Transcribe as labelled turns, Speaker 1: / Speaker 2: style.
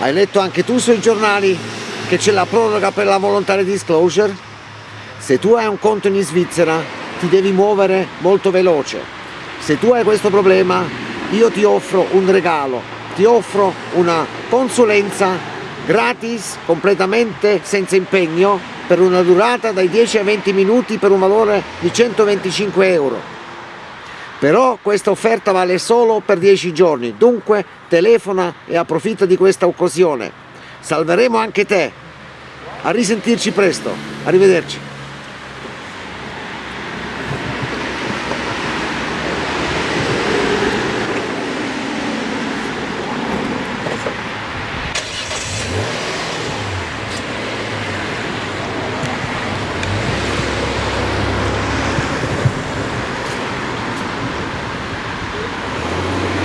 Speaker 1: Hai letto anche tu sui giornali che c'è la proroga per la voluntary disclosure? Se tu hai un conto in Svizzera ti devi muovere molto veloce. Se tu hai questo problema io ti offro un regalo, ti offro una consulenza gratis, completamente senza impegno, per una durata dai 10 ai 20 minuti per un valore di 125 euro però questa offerta vale solo per 10 giorni, dunque telefona e approfitta di questa occasione. Salveremo anche te. A risentirci presto, arrivederci.